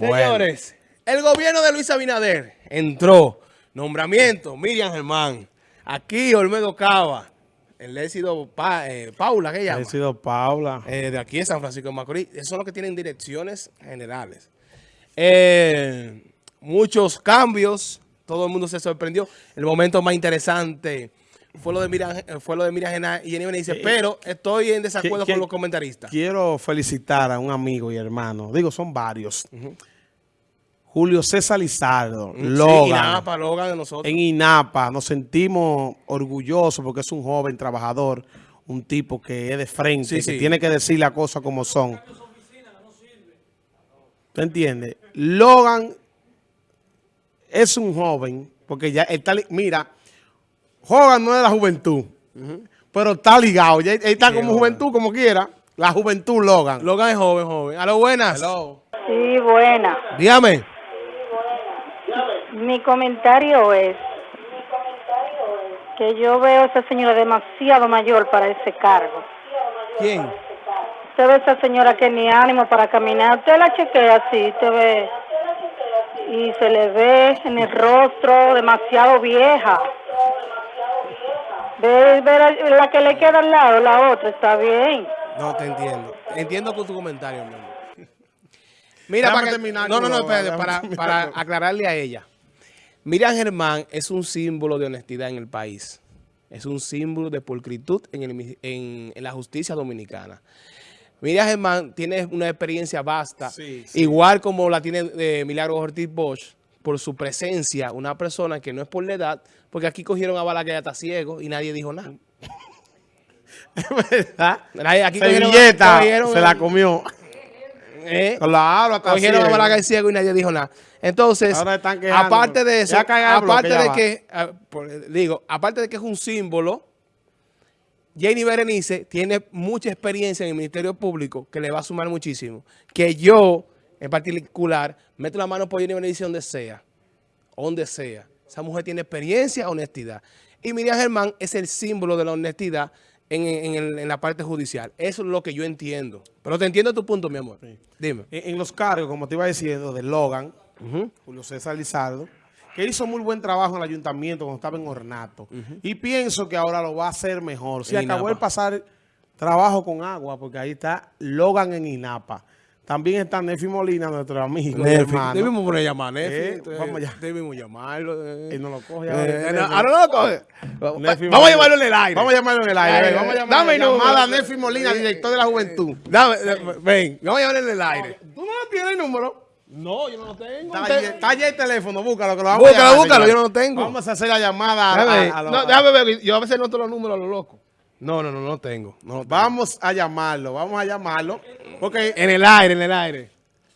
Señores, el gobierno de Luis Abinader entró. Nombramiento, Miriam Germán. Aquí Olmedo Cava. El éxito eh, Paula, ¿qué llama? sido Paula. Eh, de aquí en San Francisco de Macorís. Esos son los que tienen direcciones generales. Eh, muchos cambios. Todo el mundo se sorprendió. El momento más interesante fue lo de Miriam, fue lo de Miriam y Jenny dice, pero estoy en desacuerdo con los comentaristas. Quiero felicitar a un amigo y hermano. Digo, son varios. Julio César Lizardo, Logan. Inapa, Logan de nosotros. En Inapa nos sentimos orgullosos porque es un joven trabajador, un tipo que es de frente, que tiene que decir las cosas como son. ¿Tú entiendes? Logan es un joven, porque ya está, mira, Hogan no es de la juventud, pero está ligado, ya está como juventud, como quiera, la juventud Logan. Logan es joven, joven. A lo buenas. Sí, buena. Dígame. Mi comentario es que yo veo a esa señora demasiado mayor para ese cargo. ¿Quién? Usted ve a esa señora que ni ánimo para caminar. Usted la chequea así, usted ve y se le ve en el rostro demasiado vieja. Ve, ve la, que le queda al lado, la otra, está bien. No, te entiendo. Entiendo con tu comentario, Mira, para no, no, no, espérate, para, para aclararle a ella. Miriam Germán es un símbolo de honestidad en el país. Es un símbolo de pulcritud en, la justicia dominicana. Miriam Germán tiene una experiencia vasta, igual como la tiene eh, Milagro Ortiz Bosch, por su presencia, una persona que no es por la edad, porque aquí cogieron a Bala que ya está ciego y nadie dijo nada. Es verdad. Aquí se la comió. ¿Eh? Claro, Cogieron a Balaga ciego y nadie dijo nada. Entonces, aparte de eso, aparte de que, ah, digo, aparte de que es un símbolo, Jenny Berenice tiene mucha experiencia en el Ministerio Público que le va a sumar muchísimo. Que yo, en particular, meto la mano por Jenny Berenice donde sea, donde sea. Esa mujer tiene experiencia, honestidad. Y Miriam Germán es el símbolo de la honestidad en, la parte judicial. Eso es lo que yo entiendo. Pero te entiendo tu punto, mi amor. Dime. En, los cargos, como te iba diciendo, de Logan, Julio César Lizardo, que hizo muy buen trabajo en el ayuntamiento cuando estaba en Ornato. Y pienso que ahora lo va a hacer mejor. Si acabó de pasar trabajo con agua, porque ahí está Logan en INAPA. También está Nefi Molina, nuestro amigo. Nefi. Debimos poner llamar a Nefi. Eh, vamos ya. Debimos llamarlo. Eh. no lo coge eh, ahora. no, lo coge. vamos a llamarlo en el aire. Vamos a llamarlo en el aire. vamos a llamar, Dame llamada a Nefi Molina, director de la juventud. Dame, ven, vamos a llamarlo en el aire. ¿Tú no tienes el número? No, yo no lo tengo. Está, allí el teléfono, búscalo, que lo vamos búscalo, a Búscalo, yo no lo tengo. Vamos a hacer la llamada a, a, No, déjame ver, yo a veces noto los números a lo loco. No, no, no, no lo tengo. No Vamos a llamarlo, vamos a llamarlo. Porque en el aire, en el aire.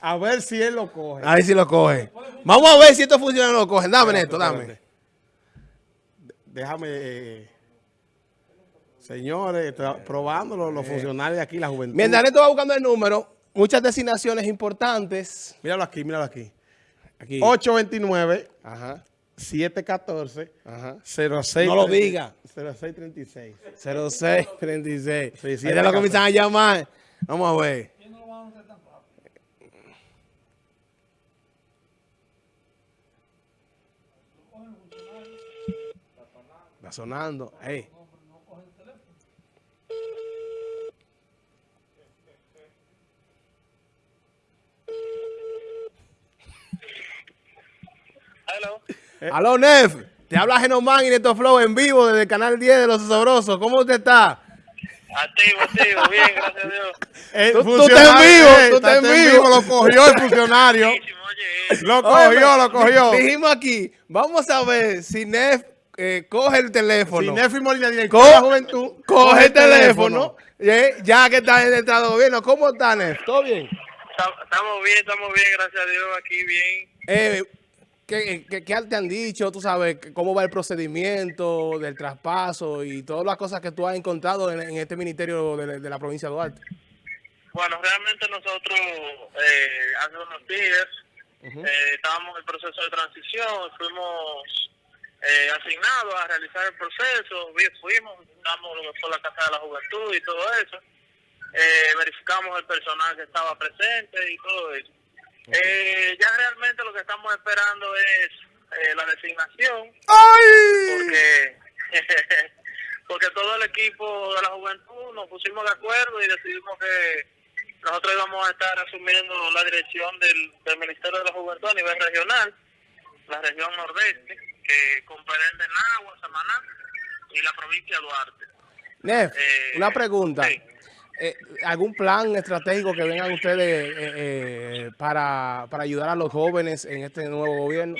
A ver si él lo coge. A ver si lo coge. Vamos a ver si esto funciona o no lo cogen. Dame, Neto, dame. Déjame... Eh, señores, probándolo los eh. funcionarios de aquí, la juventud. Mientras Neto va buscando el número, muchas designaciones importantes. Míralo aquí, míralo aquí. aquí. 829 Ajá. 714 Ajá. 06 No lo diga. 0636. 0636. Sí, sí, ya lo comienzan a llamar. Vamos a ver. Está sonando. Hey. Hello. Eh. Aló, Nef. Te habla Genomán y Neto Flow en vivo desde el canal 10 de Los Sabrosos. ¿Cómo usted está? Activo, activo, bien, gracias a Dios. Eh, tú, tú estás en vivo, tú estás en vivo. Lo cogió el funcionario. lo cogió, lo cogió. Dijimos aquí, vamos a ver si Nef eh, coge el teléfono. Si Nefi Molina, director de la juventud, coge el teléfono. ya que está en el estado de gobierno. ¿Cómo está, Nef? ¿Todo bien? Estamos bien, estamos bien, gracias a Dios, aquí bien. ¿Qué, qué, qué, te han dicho? ¿Tú sabes cómo va el procedimiento del traspaso y todas las cosas que tú has encontrado en, este ministerio de, la provincia de Duarte? Bueno, realmente nosotros eh, hace unos días eh, estábamos en el proceso de transición, fuimos eh, asignados a realizar el proceso, fuimos, visitamos lo que fue la Casa de la Juventud y todo eso, eh, verificamos el personal que estaba presente y todo eso. Eh, ya realmente lo que estamos esperando es eh, la designación. ¡Ay! Porque, porque todo el equipo de la juventud nos pusimos de acuerdo y decidimos que nosotros íbamos a estar asumiendo la dirección del, del Ministerio de la Juventud a nivel regional, la región nordeste, que comprende Nagua, Samaná y la provincia de Duarte. Nef, eh, una pregunta. Eh, ¿Algún plan estratégico que vengan ustedes eh, para, para ayudar a los jóvenes en este nuevo gobierno?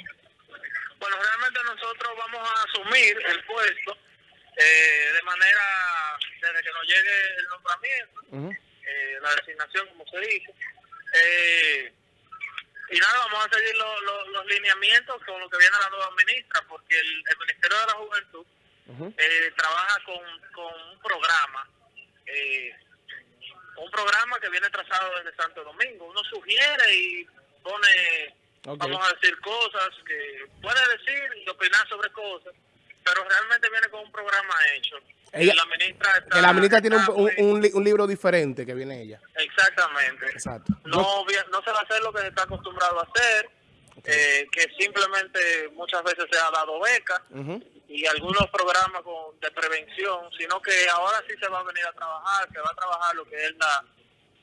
Bueno, realmente nosotros vamos a asumir el puesto de manera, desde que nos llegue el nombramiento, la designación, como se dice. y nada, vamos a seguir los lineamientos con lo que viene la nueva ministra, porque el, Ministerio de la Juventud trabaja con, con un programa eh, un programa que viene trazado desde Santo Domingo. Uno sugiere y pone, vamos a decir cosas que puede decir y opinar sobre cosas, pero realmente viene con un programa hecho. Ella, la ministra que la ministra tiene un, un, libro diferente que viene ella. Exactamente. Exacto. No, no se va a hacer lo que se está acostumbrado a hacer, eh, que simplemente muchas veces se ha dado beca y algunos programas de prevención, sino que ahora sí se va a venir a trabajar, se va a trabajar lo que es la,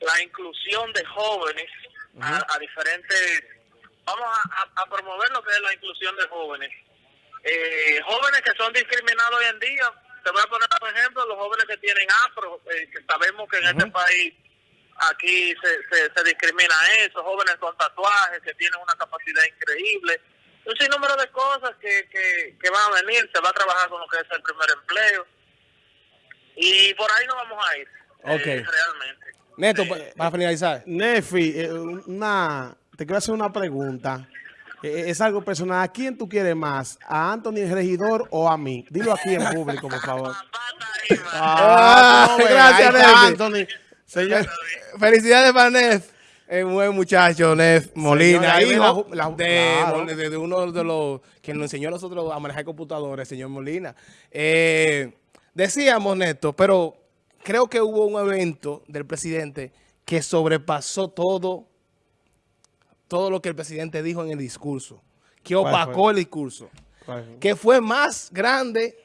la inclusión de jóvenes a, diferentes... Vamos a, promover lo que es la inclusión de jóvenes. Eh, jóvenes que son discriminados hoy en día, te voy a poner por ejemplo los jóvenes que tienen afro, eh, que sabemos que en este país aquí se, se, discrimina eso, jóvenes con tatuajes que tienen una capacidad increíble, un sinnúmero de cosas que, que, van a venir, se va a trabajar con lo que es el primer empleo y por ahí nos vamos a ir, eh, realmente. Neto, eh, para finalizar. Nefi, eh, una, te quiero hacer una pregunta. es algo personal. ¿A quién tú quieres más? ¿A Anthony el regidor o a mí? Dilo aquí en público, por favor. ah, gracias, Anthony. Señor, felicidades para Nef. Es un buen muchacho, Nef Molina, hijo de, uno de los que nos enseñó a nosotros a manejar computadores, señor Molina. Eh, decíamos, Néstor, pero creo que hubo un evento del presidente que sobrepasó todo, todo lo que el presidente dijo en el discurso, que opacó el discurso, que fue más grande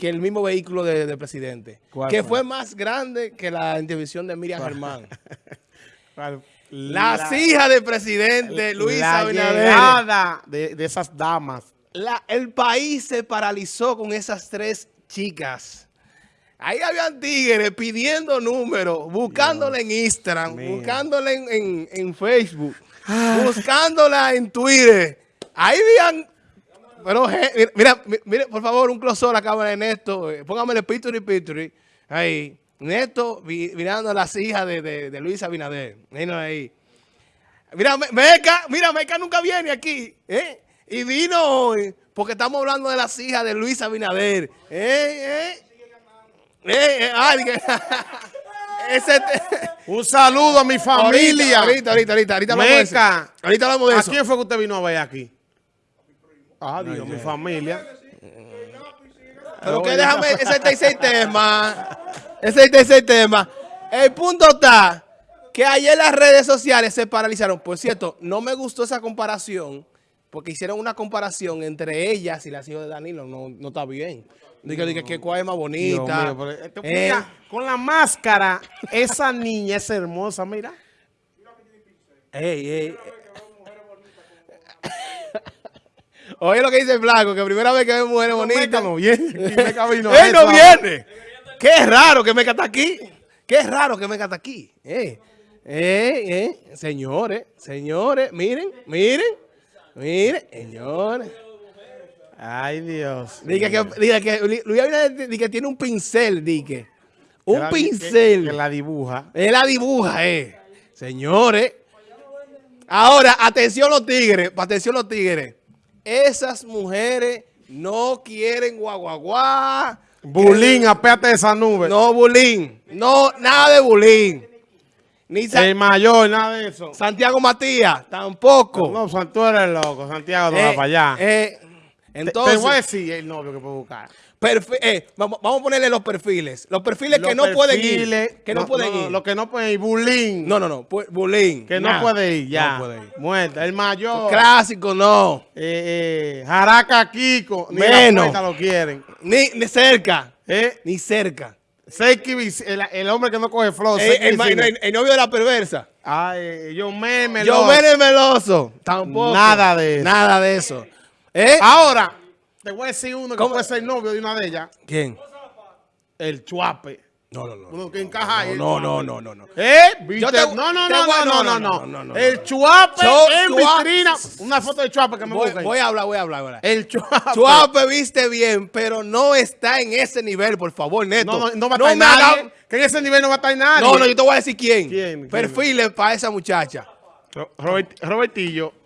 que el mismo vehículo del presidente, que fue? más grande que la intervención de Miriam Germán. Las hijas del presidente, Luisa Abinader. De, de esas damas. La, el país se paralizó con esas tres chicas. Ahí habían tigres pidiendo números, buscándole en Instagram, buscándola en, en, Facebook, buscándola en Twitter. Ahí habían pero, mira, mira, por favor, un close a la cámara de Néstor. Eh, póngame el Pituri Pituri. Ahí. Néstor mirando a las hijas de, de, de Luis Abinader. ahí. Mira, Meca, mira, Meca nunca viene aquí. ¿eh? Y vino hoy porque estamos hablando de las hijas de Luis Abinader. ¿Eh? ¿Eh? ¿Eh? ¿Eh? Ese un saludo a mi familia. Ahorita, ahorita, ahorita. Ahorita. Ahorita hablamos de eso. ¿A quién fue que usted vino a ver aquí? Ah, Dios, mi familia. Pero que déjame, ese es el tema. Ese es el tema. El punto está que ayer las redes sociales se paralizaron. Por cierto, no me gustó esa comparación porque hicieron una comparación entre ellas y las hijas de Danilo. No, no está bien. Dije, que cuál es más bonita. Eh. con la máscara, esa niña es hermosa, mira. Ey, ey. Oye lo que dice el blanco, que primera vez que ve mujeres bonitas. no viene. Él no viene. Qué raro que me está aquí. Qué raro que me está aquí. Eh, eh, eh. Señores, señores, miren, miren. Miren, señores. Ay, Dios. Diga que, diga que Luis Abinader que tiene un pincel, diga. Un pincel. Que, la dibuja. Él la dibuja, eh. Señores. Ahora, atención los tigres, atención los tigres. Esas mujeres no quieren guaguaguá. Bulín, apéate de esa nube. No, bulín. No, nada de bulín. Ni el mayor, nada de eso. Santiago Matías, tampoco. No, no tú eres loco. Santiago no va eh, para allá. Eh, entonces, te, voy a decir el novio que puedo buscar. Eh, vamos, a ponerle los perfiles. Los perfiles que no pueden ir. Que no, pueden ir. Lo que no pueden ir. Bulín. No, no, no. Bulín. Que no puede ir, ya. No puede ir. Muerta. El mayor. Clásico, no. Eh, eh, Jaraca Kiko. Ni Menos. lo quieren. Ni, ni cerca. Ni cerca. el, el, hombre que no coge flor. Eh, el, el, novio de la perversa. Ay, yo me meloso. Yo me meloso. Tampoco. Nada de eso. Nada de eso. Ahora, te voy a decir uno que puede ser novio de una de ellas. ¿Quién? El chuape. No, no, no. Uno que encaja ahí. No, no, no, no, no. ¿Eh? ¿Viste? no, no, no, no, no, no, no, El chuape en vitrina. Una foto de chuape que me voy, voy a hablar, voy a hablar. El chuape. Chuape viste bien, pero no está en ese nivel, por favor, Neto. No, no, no va a estar nadie. Que en ese nivel no va a estar nadie. No, no, yo te voy a decir quién. ¿Quién? Perfiles para esa muchacha. Robertillo.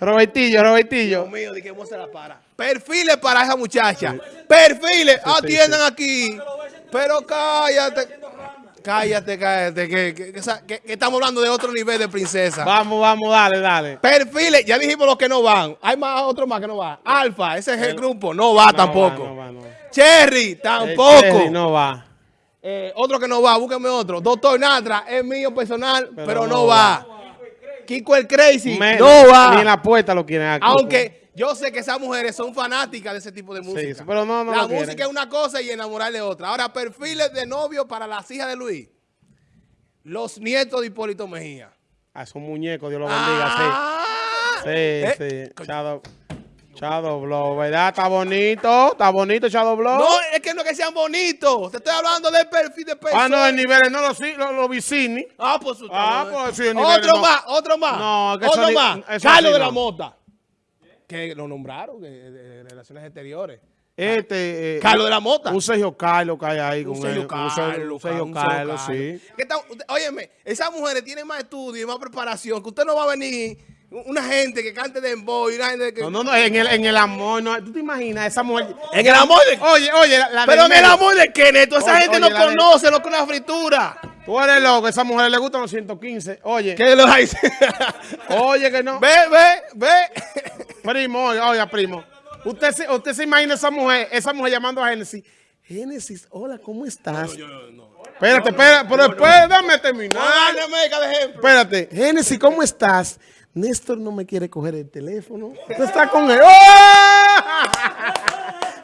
Robertillo, Robertillo. Dios mío, ¿de qué se la para? Perfiles para esa muchacha. Perfiles, atiendan aquí. Pero cállate. Cállate, cállate, que, que, estamos hablando de otro nivel de princesa. Vamos, vamos, dale, dale. Perfiles, ya dijimos los que no van. Hay más otros más que no van. Alfa, ese es el, grupo, no va tampoco. no va, no Cherry, tampoco. Cherry no va. Eh, otro que no va, búsqueme otro. Doctor Natra, es mío personal, pero, no, va. Kiko el Crazy, no va. Ni en la puerta lo quieren aquí. Aunque yo sé que esas mujeres son fanáticas de ese tipo de música. Sí, pero no, no La música es una cosa y enamorarle otra. Ahora, perfiles de novio para las hijas de Luis. Los nietos de Hipólito Mejía. Ah, son muñecos, Dios los bendiga, sí. Ah. Sí, eh, sí. Shadow, Shadow Blow, ¿verdad? Está bonito, está bonito Shadow Blow. No, es que no es que sean bonitos. Te estoy hablando del perfil de persona. Ah, no, el nivel, no los lo, lo vicini. Ah, pues. Ah, pues sí, el nivel. Otro más, otro más. No, que Otro más. Carlos de la Mota. Que lo nombraron de, Relaciones Exteriores. Este, eh, Carlos de la Mota. Un Sergio Carlos que hay ahí. Un Sergio Carlos. Un Sergio Carlos, sí. óyeme, esas mujeres tienen más estudio y más preparación. Que usted no va a venir una gente que cante de emboy, una gente que... No, no, no, en el, en el amor, no, ¿tú te imaginas esa mujer? En el amor de... Oye, oye, la, Pero en el amor de Kenneth, esa gente no conoce lo que es una fritura. Tú eres loco, a esa mujer le gustan los 115. Oye. ¿Qué lo hay? oye, que no. Ve, ve, ve. Primo, oye, oye, primo. Usted se, usted se imagina esa mujer, esa mujer llamando a Génesis. Génesis, hola, ¿cómo estás? No, no, no, espérate, espérate, pero después dame terminar. Espérate, Génesis, ¿cómo estás? Néstor no me quiere coger el teléfono. Usted está con él. ¡Oh!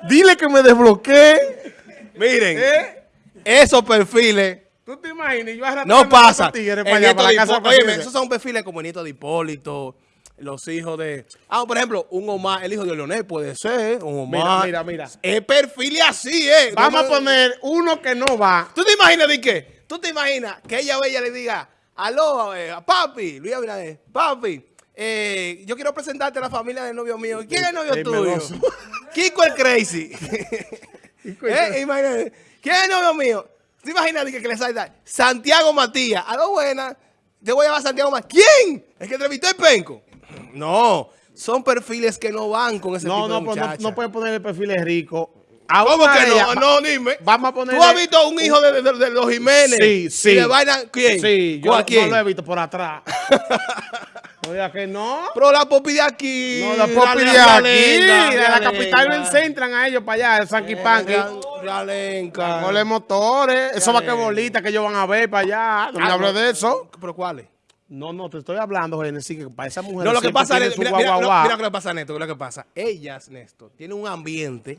Dile que me desbloquee. Miren, ¿Eh? esos perfiles. ¿Tú te imaginas? Yo no pasa. Oye, esos son perfiles como el nieto de Hipólito, los hijos de... Ah, por ejemplo, un Omar, el hijo de Leonel puede ser, un Omar. Mira, mira, mira. Es perfil así, ¿eh? Vamos a poner uno que no va. ¿Tú te imaginas de qué? ¿Tú te imaginas que ella o ella le diga, aló, eh, papi, Luis Abinader, papi, eh, yo quiero presentarte a la familia del novio mío. ¿Quién es el novio tuyo? Kiko el Crazy. ¿Eh? Imagínate. ¿Quién es el novio mío? ¿Te imaginas que, que le salta? Santiago Matías. A lo buena. Te voy a llamar Santiago Matías. ¿Quién? ¿El que entrevistó el penco? No. Son perfiles que no van con ese tipo de pues no, no, puedes poner el perfil rico. ¿Cómo que no? No, dime. Vamos a poner. ¿Tú has visto un hijo de, de, los Jiménez? Sí, sí. ¿Y de quién? Sí, yo no lo he visto por atrás. Oiga que no. Pero la popi de aquí. No, la popi de aquí. De la capital ven centran a ellos para allá, el Sanky Panky. Realenca. Con motores. Eso va que bolita que ellos van a ver para allá. No me ah, hables de eso. ¿Pero cuáles? No, no, te estoy hablando, Genesis, que para esa mujer. No, lo que pasa, es mira, mira, lo que pasa, Néstor, lo que pasa. Ellas, Néstor, tienen un ambiente,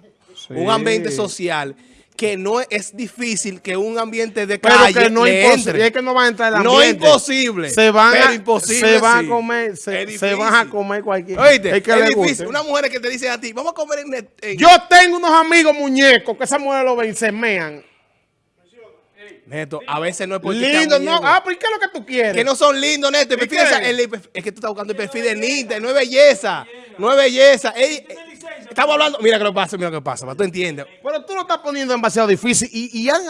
un ambiente social que no es difícil que un ambiente de calle pero que no es imposible, es que no va a entrar el ambiente. No es imposible. Se van pero a, imposible, se van a comer, se, se, van a comer cualquier. Oíste, es, que es difícil. Una mujer que te dice a ti, vamos a comer en, en... Yo tengo unos amigos muñecos que esas mujeres lo ven, se mean. Neto, a veces no es porque Lindo, no. Ah, pero ¿qué es lo que tú quieres? Que no son lindos, Neto. es que tú estás buscando el perfil de Nita, no es belleza. No es belleza. estamos hablando, mira que lo pasa, mira lo que pasa, para tú entiendes. Pero tú lo estás poniendo demasiado difícil y, han,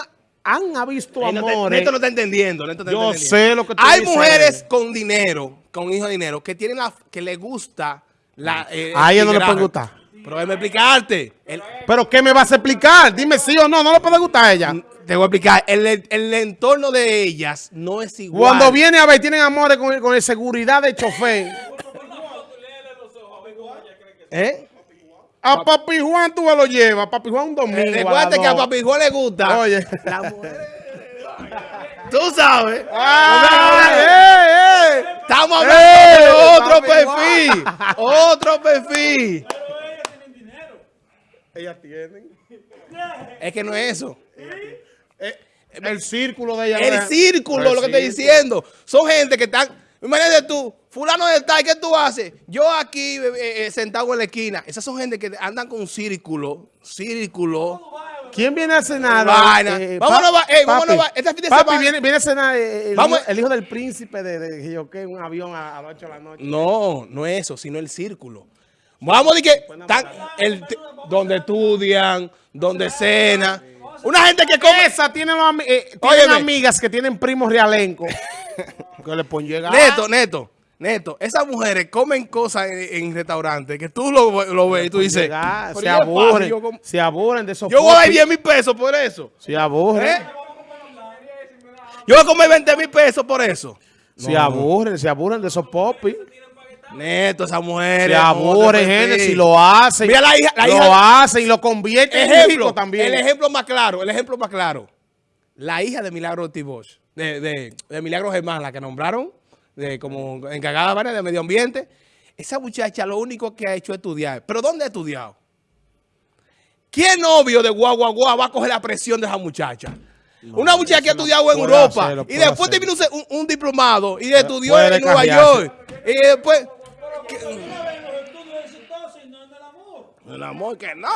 han visto amores. Neto no está entendiendo. Neto Yo sé lo que tú Hay mujeres con dinero, con hijos de dinero, que tienen la, que le gusta la... Eh, a ella no le puede gustar. Pero déjame explicarte. ¿Pero qué me vas a explicar? Dime sí o no, no le puede gustar a ella. Te voy a explicar. El, entorno de ellas no es igual. Cuando viene a ver, tienen amores con, con seguridad de chofer. ¿Eh? A Papi Juan tú me lo llevas, Papi Juan un domingo. recuerda que a Papi Juan le gusta. Oye. La mujer. Tú sabes. ¡Ay, Estamos hablando de otro perfil. otro perfil. Ellas tienen. Es que no es eso. Eh, el círculo de ellas. El círculo, lo que estoy diciendo. Son gente que están... Imagínate tú, fulano de tal, ¿qué tú haces? Yo aquí eh, eh, sentado en la esquina. Esas son gente que andan con un círculo, círculo. ¿Quién viene a cenar? Eh, vámonos, vámonos, este fin de papi, Viene, viene, a cenar el, Vamos. Hijo, el, hijo, del príncipe de, de, de un avión a, las 8 de la noche. No, no es eso, sino el círculo. Vamos a decir que tan, el, donde estudian, donde cenan. Una gente que come... Esa tiene, eh, tienen amigas que tienen primos realenco. que le ponen llegar. Neto, neto. Neto, esas mujeres comen cosas en, restaurantes que tú lo, lo ves y tú dices... se aburren, se aburren de esos Yo voy a dar 10 mil pesos por eso. Se aburren. ¿Eh? Yo voy a comer 20 mil pesos por eso. Se aburren, se aburren de esos popis. Neto, esas mujeres. Se aburren, gente, si lo hacen. Mira la hija, la lo hacen y lo convierten en hijo también. El ejemplo más claro, el ejemplo más claro. La hija de Milagro Tibosh, de, de, de Milagro Germán, la que nombraron de, como encargada de medio ambiente. Esa muchacha lo único que ha hecho es estudiar. ¿Pero dónde ha estudiado? ¿Qué novio de guagua guagua va a coger la presión de esa muchacha? Una muchacha que ha estudiado en Europa y después te vino un, diplomado y estudió en Nueva York. Y después... El amor que no.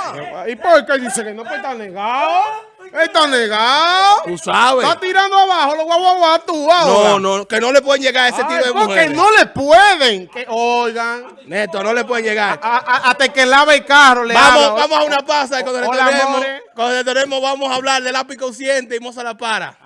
¿Y por qué dice que no puede estar negado? Está negado. Tú sabes. Está tirando abajo los guaguaguas tú ahora. No, no, que no le pueden llegar a ese tipo de mujeres. Porque no le pueden. Que, oigan. Neto, no le pueden llegar. hasta que lave el carro le vamos, Vamos a una pasa y cuando retornemos, cuando retornemos vamos a hablar del lápiz consciente y moza la para.